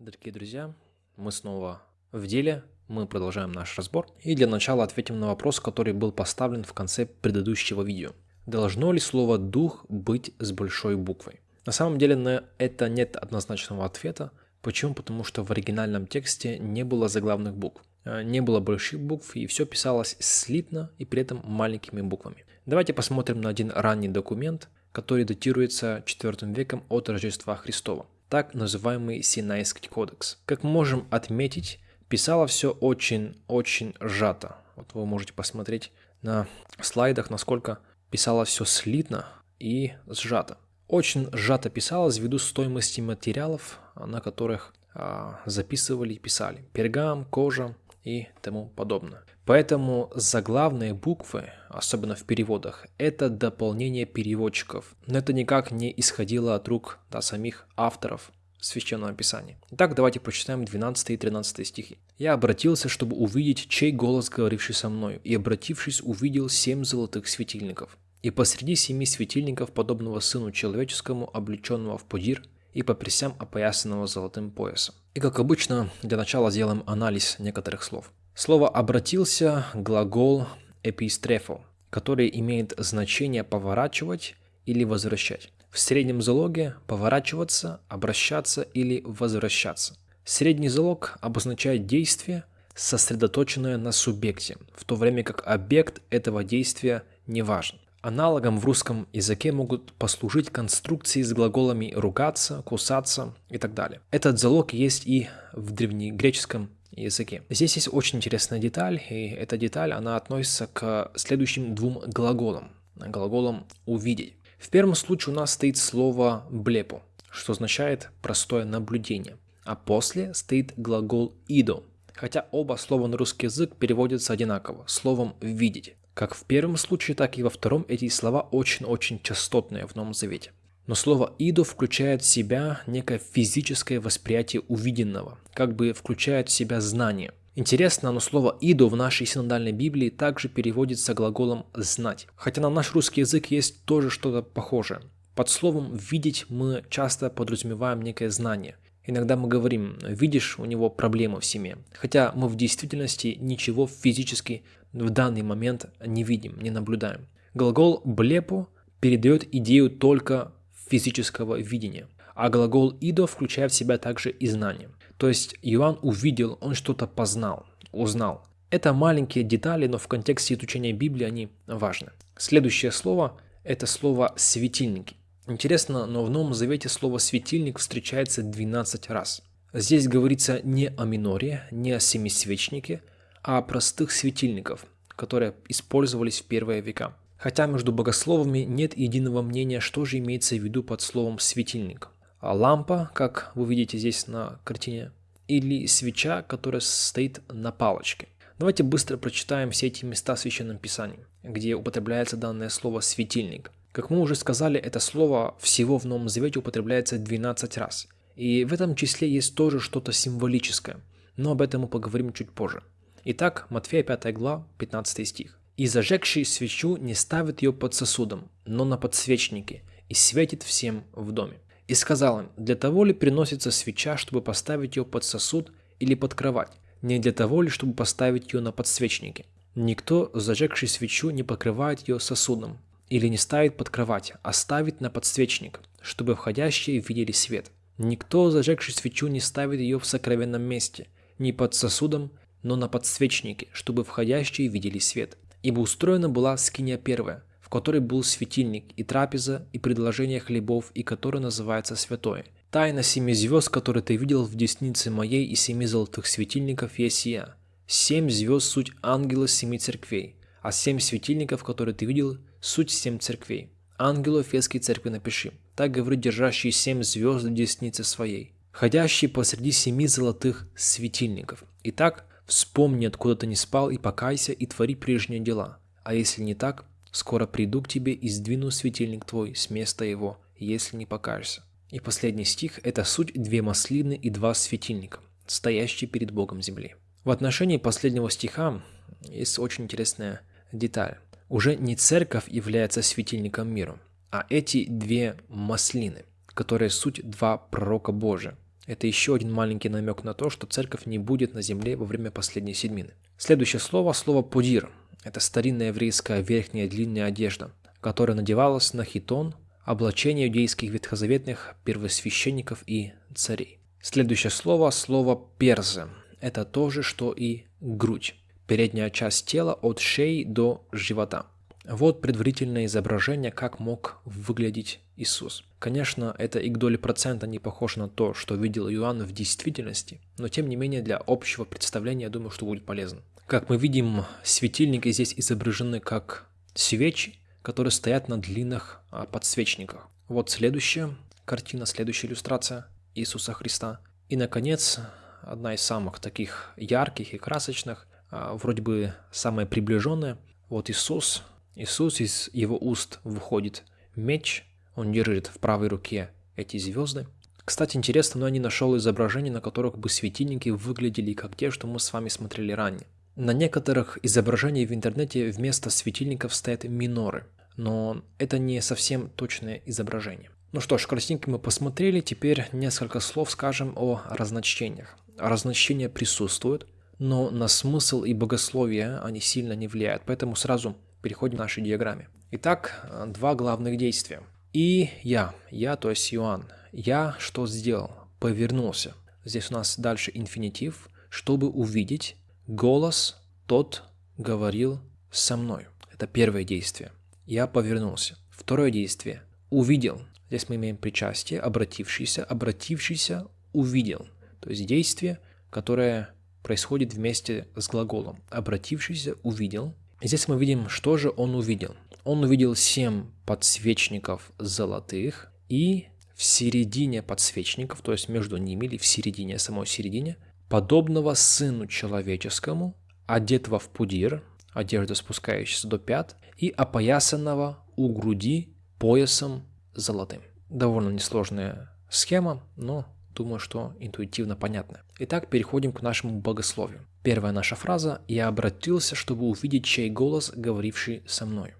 Дорогие друзья, мы снова в деле, мы продолжаем наш разбор. И для начала ответим на вопрос, который был поставлен в конце предыдущего видео. Должно ли слово «дух» быть с большой буквой? На самом деле на это нет однозначного ответа. Почему? Потому что в оригинальном тексте не было заглавных букв. Э, не было больших букв, и все писалось слитно и при этом маленькими буквами. Давайте посмотрим на один ранний документ, который датируется IV веком от Рождества Христова так называемый Синайский кодекс. Как мы можем отметить, писало все очень-очень сжато. Вот вы можете посмотреть на слайдах, насколько писало все слитно и сжато. Очень сжато писалось ввиду стоимости материалов, на которых а, записывали и писали. Пергам, кожа и тому подобное. Поэтому заглавные буквы, особенно в переводах, это дополнение переводчиков. Но это никак не исходило от рук да, самих авторов Священного Писания. Итак, давайте прочитаем 12 и 13 стихи. «Я обратился, чтобы увидеть, чей голос, говоривший со мною, и, обратившись, увидел семь золотых светильников. И посреди семи светильников, подобного Сыну Человеческому, облеченного в пудир, и по присям опоясанного золотым поясом. И как обычно, для начала сделаем анализ некоторых слов. Слово «обратился» – глагол «эпистрефо», который имеет значение «поворачивать» или «возвращать». В среднем залоге «поворачиваться», «обращаться» или «возвращаться». Средний залог обозначает действие, сосредоточенное на субъекте, в то время как объект этого действия не важен. Аналогом в русском языке могут послужить конструкции с глаголами «ругаться», «кусаться» и так далее. Этот залог есть и в древнегреческом языке. Здесь есть очень интересная деталь, и эта деталь, она относится к следующим двум глаголам. Глаголам «увидеть». В первом случае у нас стоит слово «блепо», что означает простое наблюдение, а после стоит глагол «идо», хотя оба слова на русский язык переводятся одинаково, словом «видеть». Как в первом случае, так и во втором эти слова очень-очень частотные в Новом Завете. Но слово «идо» включает в себя некое физическое восприятие увиденного, как бы включает в себя знание. Интересно, но слово «идо» в нашей синодальной Библии также переводится глаголом «знать». Хотя на наш русский язык есть тоже что-то похожее. Под словом «видеть» мы часто подразумеваем некое знание. Иногда мы говорим «видишь, у него проблемы в семье», хотя мы в действительности ничего физически в данный момент не видим, не наблюдаем. Глагол «блепо» передает идею только физического видения, а глагол «идо» включает в себя также и знание. То есть Иоанн увидел, он что-то познал, узнал. Это маленькие детали, но в контексте изучения Библии они важны. Следующее слово – это слово «светильники». Интересно, но в Новом Завете слово «светильник» встречается 12 раз. Здесь говорится не о миноре, не о семисвечнике, а о простых светильников, которые использовались в первые века. Хотя между богословами нет единого мнения, что же имеется в виду под словом «светильник». А лампа, как вы видите здесь на картине, или свеча, которая стоит на палочке. Давайте быстро прочитаем все эти места в Священном Писании, где употребляется данное слово «светильник». Как мы уже сказали, это слово всего в Новом Завете употребляется 12 раз. И в этом числе есть тоже что-то символическое, но об этом мы поговорим чуть позже. Итак, Матфея 5 глава, 15 стих. «И зажегший свечу не ставит ее под сосудом, но на подсвечнике, и светит всем в доме. И сказал им, для того ли приносится свеча, чтобы поставить ее под сосуд или под кровать? Не для того ли, чтобы поставить ее на подсвечнике? Никто, зажегший свечу, не покрывает ее сосудом или не ставит под кровать, а ставит на подсвечник, чтобы входящие видели свет. Никто, зажегший свечу, не ставит ее в сокровенном месте, ни под сосудом, но на подсвечнике, чтобы входящие видели свет. Ибо устроена была скиния первая, в которой был светильник и трапеза, и предложение хлебов, и которая называется святое. Тайна семи звезд, которые ты видел в деснице моей, и семи золотых светильников есть я. Семь звезд – суть ангела семи церквей, а семь светильников, которые ты видел, суть семь церквей. Ангелу Эфесской церкви напиши. Так говорит держащий семь звезд в деснице своей, ходящий посреди семи золотых светильников. Итак, Вспомни, откуда ты не спал, и покайся, и твори прежние дела. А если не так, скоро приду к тебе и сдвину светильник твой с места его, если не покаешься. И последний стих – это суть две маслины и два светильника, стоящие перед Богом земли. В отношении последнего стиха есть очень интересная деталь. Уже не церковь является светильником мира, а эти две маслины, которые суть два пророка Божия. Это еще один маленький намек на то, что церковь не будет на земле во время последней седмины. Следующее слово – слово «пудир». Это старинная еврейская верхняя длинная одежда, которая надевалась на хитон, облачение иудейских ветхозаветных первосвященников и царей. Следующее слово – слово «перзе». Это то же, что и грудь. Передняя часть тела от шеи до живота. Вот предварительное изображение, как мог выглядеть Иисус. Конечно, это и к доле процента не похоже на то, что видел Иоанн в действительности, но тем не менее для общего представления, я думаю, что будет полезно. Как мы видим, светильники здесь изображены как свечи, которые стоят на длинных а, подсвечниках. Вот следующая картина, следующая иллюстрация Иисуса Христа. И, наконец, одна из самых таких ярких и красочных, вроде бы самая приближенная. Вот Иисус, Иисус из его уст выходит меч, он держит в правой руке эти звезды. Кстати, интересно, но я не нашел изображений, на которых бы светильники выглядели как те, что мы с вами смотрели ранее. На некоторых изображениях в интернете вместо светильников стоят миноры, но это не совсем точное изображение. Ну что ж, красивенько мы посмотрели, теперь несколько слов скажем о разночтениях. Разночтения присутствуют, но на смысл и богословие они сильно не влияют, поэтому сразу переходим к нашей диаграмме. Итак, два главных действия. И я, я, то есть Иоанн, я что сделал? Повернулся. Здесь у нас дальше инфинитив, чтобы увидеть голос тот говорил со мной. Это первое действие. Я повернулся. Второе действие. Увидел. Здесь мы имеем причастие, обратившийся, обратившийся увидел. То есть действие, которое происходит вместе с глаголом. Обратившийся увидел. Здесь мы видим, что же он увидел. Он увидел семь подсвечников золотых и в середине подсвечников, то есть между ними или в середине, самой середине, подобного сыну человеческому, одетого в пудир, одежда спускающаяся до пят, и опоясанного у груди поясом золотым. Довольно несложная схема, но думаю, что интуитивно понятно. Итак, переходим к нашему богословию. Первая наша фраза «Я обратился, чтобы увидеть чей голос, говоривший со мной».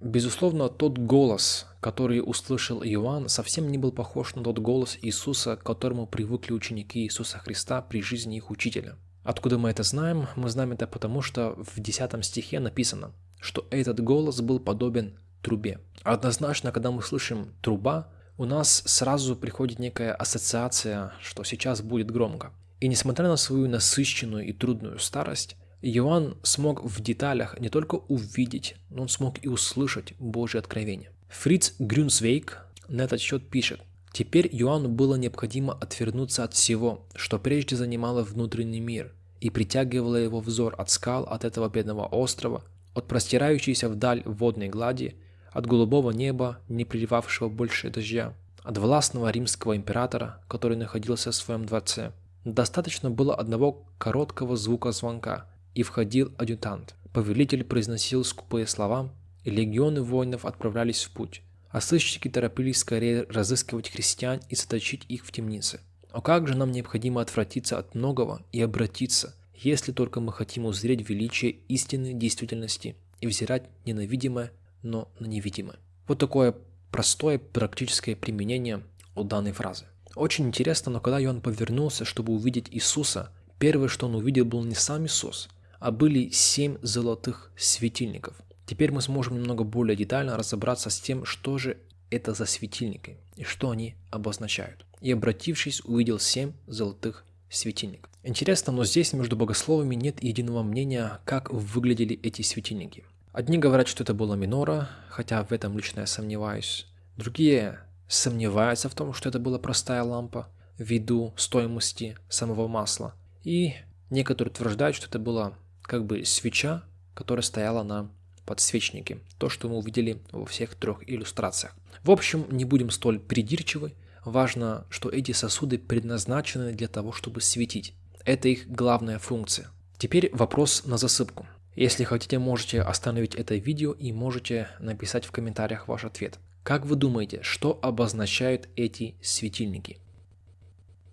Безусловно, тот голос, который услышал Иоанн, совсем не был похож на тот голос Иисуса, к которому привыкли ученики Иисуса Христа при жизни их учителя. Откуда мы это знаем? Мы знаем это потому, что в 10 стихе написано, что этот голос был подобен трубе. Однозначно, когда мы слышим «труба», у нас сразу приходит некая ассоциация, что сейчас будет громко. И несмотря на свою насыщенную и трудную старость, Иоанн смог в деталях не только увидеть, но он смог и услышать Божье откровение. Фриц Грюнсвейк на этот счет пишет, Теперь Иоанну было необходимо отвернуться от всего, что прежде занимало внутренний мир, и притягивало его взор от скал, от этого бедного острова, от простирающейся вдаль водной глади, от голубого неба, не приливавшего больше дождя, от властного римского императора, который находился в своем дворце. Достаточно было одного короткого звука звонка, и входил адъютант. Повелитель произносил скупые слова, и легионы воинов отправлялись в путь. А сыщики торопились скорее разыскивать христиан и заточить их в темнице. Но как же нам необходимо отвратиться от многого и обратиться, если только мы хотим узреть величие истинной действительности и взирать не на видимое, но на невидимое. Вот такое простое практическое применение у данной фразы. Очень интересно, но когда Иоанн повернулся, чтобы увидеть Иисуса, первое, что он увидел, был не сам Иисус, а были семь золотых светильников. Теперь мы сможем немного более детально разобраться с тем, что же это за светильники и что они обозначают. И обратившись, увидел семь золотых светильников. Интересно, но здесь между богословами нет единого мнения, как выглядели эти светильники. Одни говорят, что это была минора, хотя в этом лично я сомневаюсь. Другие сомневаются в том, что это была простая лампа ввиду стоимости самого масла. И некоторые утверждают, что это была как бы свеча, которая стояла на подсвечнике. То, что мы увидели во всех трех иллюстрациях. В общем, не будем столь придирчивы. Важно, что эти сосуды предназначены для того, чтобы светить. Это их главная функция. Теперь вопрос на засыпку. Если хотите, можете остановить это видео и можете написать в комментариях ваш ответ. Как вы думаете, что обозначают эти светильники?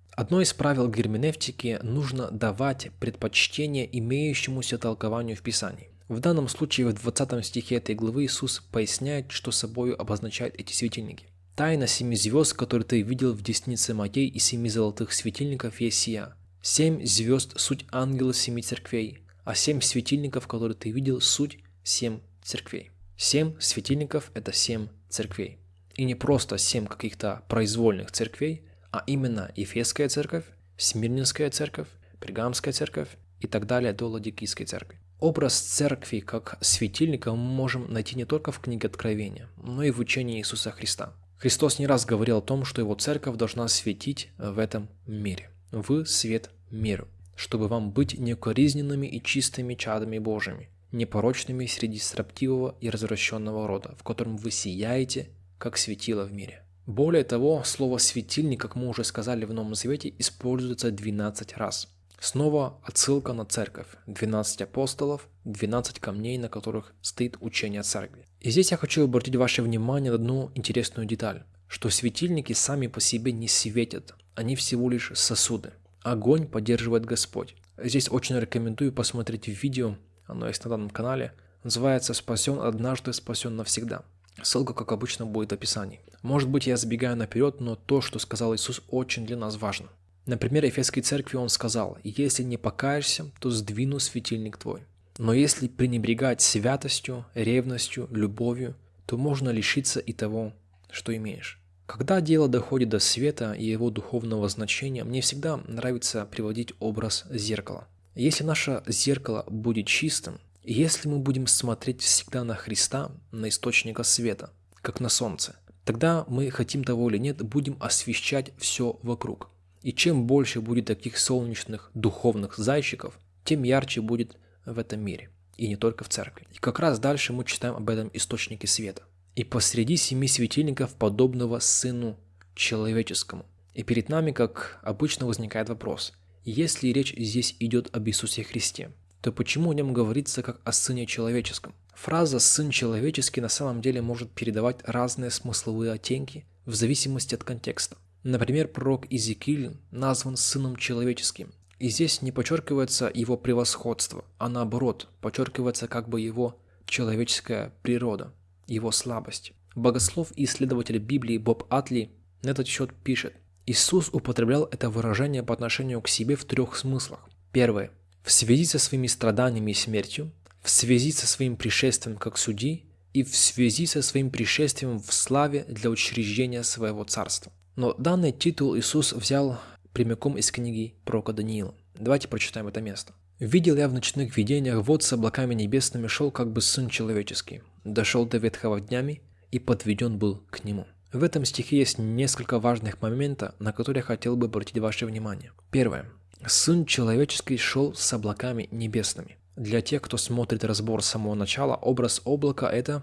Одно из правил герменевтики – нужно давать предпочтение имеющемуся толкованию в Писании. В данном случае в 20 стихе этой главы Иисус поясняет, что собой обозначают эти светильники. Тайна семи звезд, которые ты видел в деснице моей, и семи золотых светильников есть сия. Семь звезд – суть ангела семи церквей, а семь светильников, которые ты видел, суть семь церквей. Семь светильников – это семь церквей. И не просто семь каких-то произвольных церквей, а именно Ефесская церковь, Смирнинская церковь, Пергамская церковь и так далее до Ладикийской церкви. Образ церкви как светильника мы можем найти не только в книге Откровения, но и в учении Иисуса Христа. Христос не раз говорил о том, что его церковь должна светить в этом мире. Вы свет миру, чтобы вам быть неукоризненными и чистыми чадами Божьими, непорочными среди строптивого и развращенного рода, в котором вы сияете, как светило в мире. Более того, слово «светильник», как мы уже сказали в Новом Завете, используется 12 раз. Снова отсылка на церковь, 12 апостолов, 12 камней, на которых стоит учение церкви. И здесь я хочу обратить ваше внимание на одну интересную деталь, что светильники сами по себе не светят, они всего лишь сосуды. Огонь поддерживает Господь. Здесь очень рекомендую посмотреть видео, оно есть на данном канале, называется «Спасен однажды, спасен навсегда». Ссылка, как обычно, будет в описании. Может быть, я забегаю наперед, но то, что сказал Иисус, очень для нас важно. Например, Ефесской церкви он сказал, «Если не покаешься, то сдвину светильник твой». Но если пренебрегать святостью, ревностью, любовью, то можно лишиться и того, что имеешь. Когда дело доходит до света и его духовного значения, мне всегда нравится приводить образ зеркала. Если наше зеркало будет чистым, если мы будем смотреть всегда на Христа, на источника света, как на солнце, тогда мы, хотим того или нет, будем освещать все вокруг. И чем больше будет таких солнечных духовных зайчиков, тем ярче будет в этом мире. И не только в церкви. И как раз дальше мы читаем об этом источнике света. И посреди семи светильников подобного Сыну Человеческому. И перед нами, как обычно, возникает вопрос. Если речь здесь идет об Иисусе Христе, то почему о нем говорится как о Сыне Человеческом? Фраза «Сын Человеческий» на самом деле может передавать разные смысловые оттенки в зависимости от контекста. Например, пророк Иезекииль назван Сыном Человеческим, и здесь не подчеркивается его превосходство, а наоборот, подчеркивается как бы его человеческая природа, его слабость. Богослов и исследователь Библии Боб Атли на этот счет пишет, Иисус употреблял это выражение по отношению к себе в трех смыслах. Первое. В связи со своими страданиями и смертью, в связи со своим пришествием как судьи и в связи со своим пришествием в славе для учреждения своего царства. Но данный титул Иисус взял прямиком из книги пророка Даниила. Давайте прочитаем это место. «Видел я в ночных видениях, вот с облаками небесными шел как бы Сын Человеческий, дошел до ветхого днями и подведен был к Нему». В этом стихе есть несколько важных моментов, на которые хотел бы обратить ваше внимание. Первое. Сын Человеческий шел с облаками небесными. Для тех, кто смотрит разбор с самого начала, образ облака – это,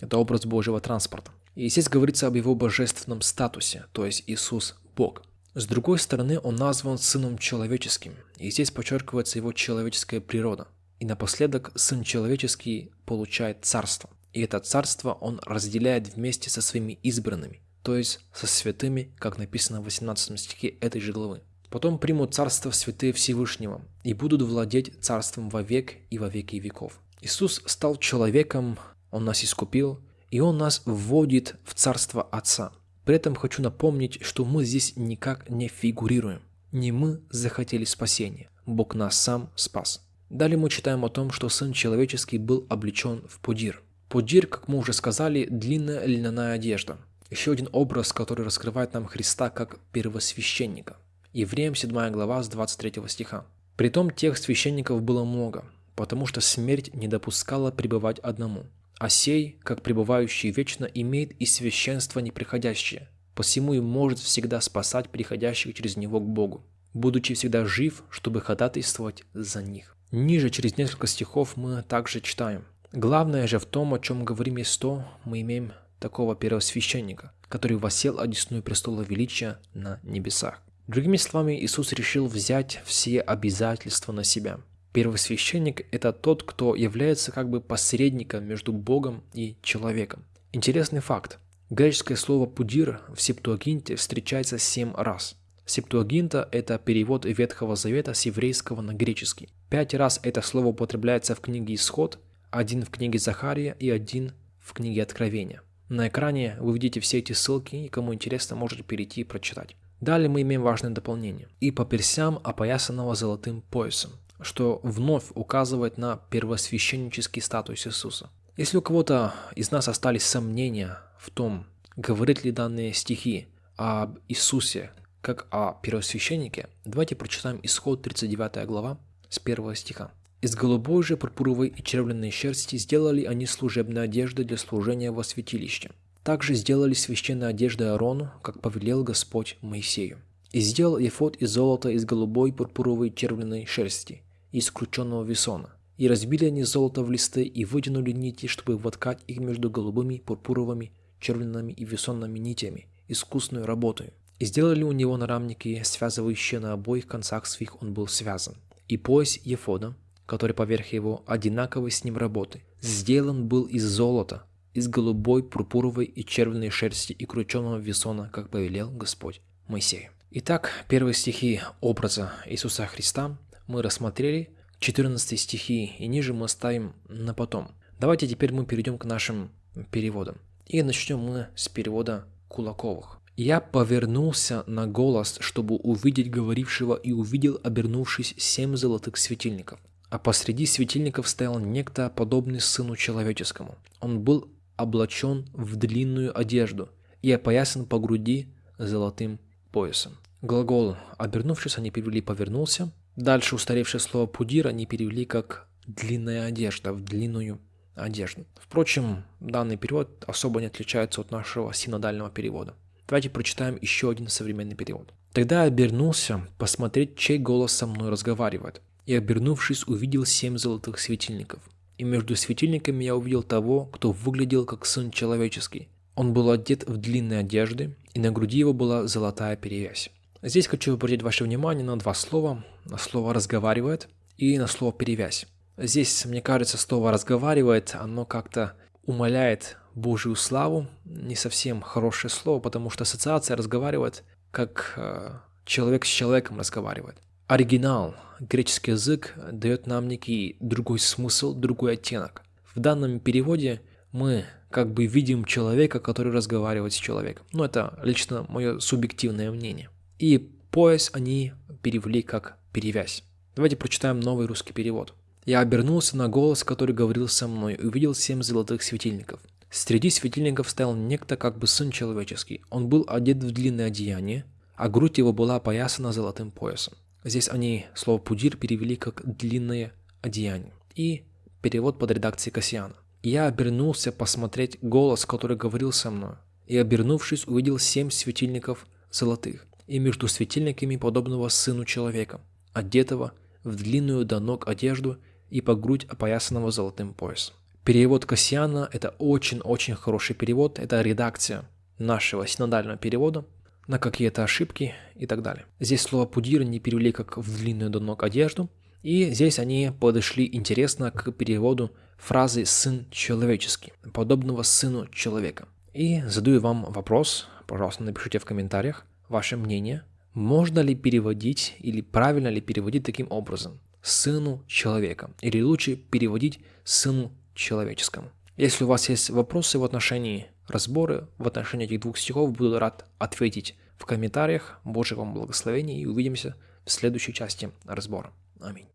это образ Божьего транспорта. И здесь говорится об его божественном статусе, то есть Иисус – Бог. С другой стороны, он назван Сыном Человеческим, и здесь подчеркивается его человеческая природа. И напоследок Сын Человеческий получает царство. И это царство он разделяет вместе со своими избранными, то есть со святыми, как написано в 18 стихе этой же главы. Потом примут царство святые Всевышнего и будут владеть царством вовек и во веки веков. Иисус стал человеком, Он нас искупил, и Он нас вводит в Царство Отца. При этом хочу напомнить, что мы здесь никак не фигурируем. Не мы захотели спасения, Бог нас сам спас. Далее мы читаем о том, что Сын Человеческий был облечен в пудир. Пудир, как мы уже сказали, длинная льняная одежда. Еще один образ, который раскрывает нам Христа как первосвященника. Евреям 7 глава с 23 стиха. Притом тех священников было много, потому что смерть не допускала пребывать одному – а сей, как пребывающий вечно, имеет и священство неприходящее, посему и может всегда спасать приходящих через него к Богу, будучи всегда жив, чтобы ходатайствовать за них. Ниже, через несколько стихов, мы также читаем. Главное же в том, о чем говорим есть то, мы имеем такого первосвященника, который восел одесную престола величия на небесах. Другими словами, Иисус решил взять все обязательства на себя – Первосвященник – это тот, кто является как бы посредником между Богом и человеком. Интересный факт. Греческое слово «пудир» в Септуагинте встречается семь раз. Септуагинта – это перевод Ветхого Завета с еврейского на греческий. Пять раз это слово употребляется в книге «Исход», один в книге Захария и один в книге Откровения. На экране вы видите все эти ссылки, и кому интересно, можете перейти и прочитать. Далее мы имеем важное дополнение. «И по персям, опоясанного золотым поясом», что вновь указывает на первосвященнический статус Иисуса. Если у кого-то из нас остались сомнения в том, говорит ли данные стихи об Иисусе как о первосвященнике, давайте прочитаем исход 39 глава с 1 стиха. Из голубой же, пурпуровой и червленной шерсти сделали они служебные одежды для служения во святилище. Также сделали священные одежды Аарону, как повелел Господь Моисею. И сделал ефот из золота из голубой, пурпуровой, червленной шерсти, из крученного весона. И разбили они золото в листы и вытянули нити, чтобы воткать их между голубыми, пурпуровыми, червленными и весонными нитями, искусную работой. И сделали у него нарамники, связывающие на обоих концах своих он был связан. И пояс Ефода, который поверх его одинаковой с ним работы, сделан был из золота, из голубой, пурпуровой и червленной шерсти и крученного весона, как повелел Господь Моисею. Итак, первые стихи образа Иисуса Христа мы рассмотрели, 14 стихи и ниже мы оставим на потом. Давайте теперь мы перейдем к нашим переводам. И начнем мы с перевода Кулаковых. Я повернулся на голос, чтобы увидеть говорившего, и увидел, обернувшись, семь золотых светильников. А посреди светильников стоял некто, подобный сыну человеческому. Он был облачен в длинную одежду и опоясан по груди золотым поясом. Глагол «обернувшись» они перевели «повернулся». Дальше устаревшее слово «пудир» они перевели как «длинная одежда», в длинную одежду. Впрочем, данный перевод особо не отличается от нашего синодального перевода. Давайте прочитаем еще один современный перевод. Тогда обернулся посмотреть, чей голос со мной разговаривает и, обернувшись, увидел семь золотых светильников. И между светильниками я увидел того, кто выглядел как сын человеческий. Он был одет в длинные одежды, и на груди его была золотая перевязь. Здесь хочу обратить ваше внимание на два слова. На слово «разговаривает» и на слово «перевязь». Здесь, мне кажется, слово «разговаривает», оно как-то умаляет Божью славу. Не совсем хорошее слово, потому что ассоциация разговаривает, как э, человек с человеком разговаривает. Оригинал, греческий язык, дает нам некий другой смысл, другой оттенок. В данном переводе мы как бы видим человека, который разговаривает с человеком. Но это лично мое субъективное мнение. И пояс они перевели как перевязь. Давайте прочитаем новый русский перевод. «Я обернулся на голос, который говорил со мной, и увидел семь золотых светильников. Среди светильников стоял некто как бы сын человеческий. Он был одет в длинное одеяние, а грудь его была опоясана золотым поясом. Здесь они слово «пудир» перевели как «длинное одеяние». И перевод под редакцией Кассиана. «Я обернулся посмотреть голос, который говорил со мной, и, обернувшись, увидел семь светильников золотых, и между светильниками подобного сыну человека, одетого в длинную до ног одежду и по грудь опоясанного золотым поясом». Перевод Кассиана – это очень-очень хороший перевод, это редакция нашего синодального перевода – на какие-то ошибки и так далее. Здесь слово «пудир» не перевели как в длинную до ног одежду, и здесь они подошли интересно к переводу фразы «сын человеческий», подобного сыну человека. И задаю вам вопрос, пожалуйста, напишите в комментариях ваше мнение, можно ли переводить или правильно ли переводить таким образом «сыну человека» или лучше переводить «сыну человеческому». Если у вас есть вопросы в отношении разбора, в отношении этих двух стихов, буду рад ответить в комментариях. Божьего вам благословения и увидимся в следующей части разбора. Аминь.